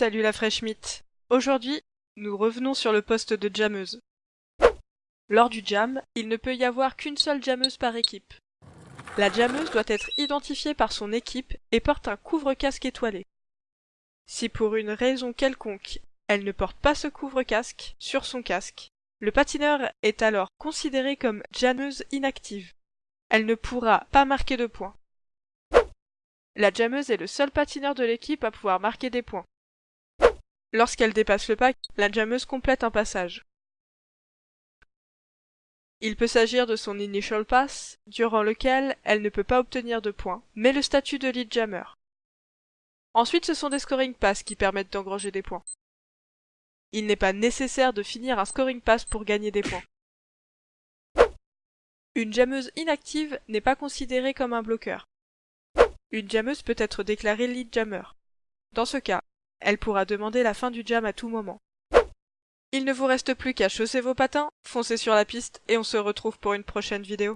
Salut la fraîche mythe. Aujourd'hui, nous revenons sur le poste de jammeuse. Lors du jam, il ne peut y avoir qu'une seule jammeuse par équipe. La jammeuse doit être identifiée par son équipe et porte un couvre-casque étoilé. Si pour une raison quelconque, elle ne porte pas ce couvre-casque sur son casque, le patineur est alors considéré comme jammeuse inactive. Elle ne pourra pas marquer de points. La jammeuse est le seul patineur de l'équipe à pouvoir marquer des points. Lorsqu'elle dépasse le pack, la jammeuse complète un passage. Il peut s'agir de son initial pass, durant lequel elle ne peut pas obtenir de points, mais le statut de lead jammer. Ensuite, ce sont des scoring pass qui permettent d'engranger des points. Il n'est pas nécessaire de finir un scoring pass pour gagner des points. Une jammeuse inactive n'est pas considérée comme un bloqueur. Une jammeuse peut être déclarée lead jammer. Dans ce cas, elle pourra demander la fin du jam à tout moment. Il ne vous reste plus qu'à chausser vos patins, foncer sur la piste et on se retrouve pour une prochaine vidéo.